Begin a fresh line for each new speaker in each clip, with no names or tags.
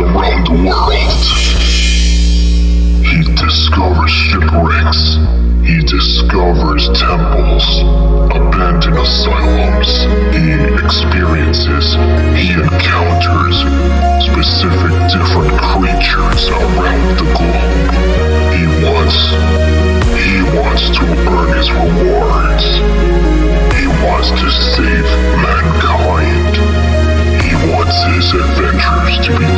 around the world. He discovers shipwrecks. He discovers temples, abandoned asylums. He experiences, he encounters specific different creatures around the globe. He wants, he wants to earn his rewards. He wants to save mankind. He wants his adventures to be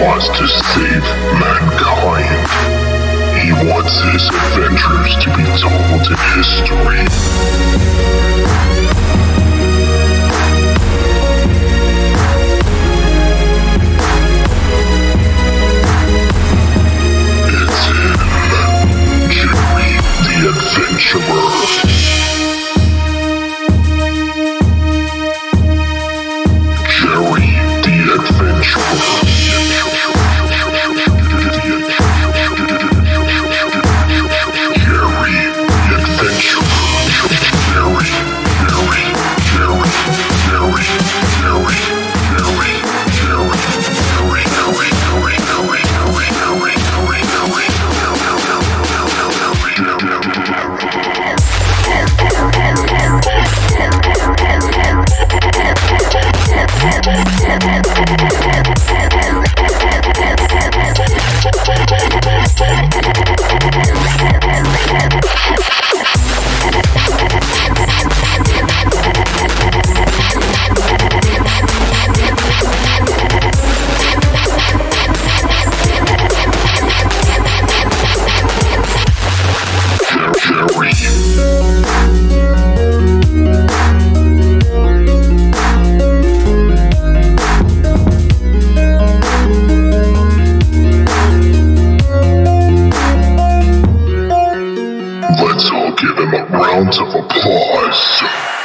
wants to save mankind. He wants his adventures to be told in history. Give him a round of applause.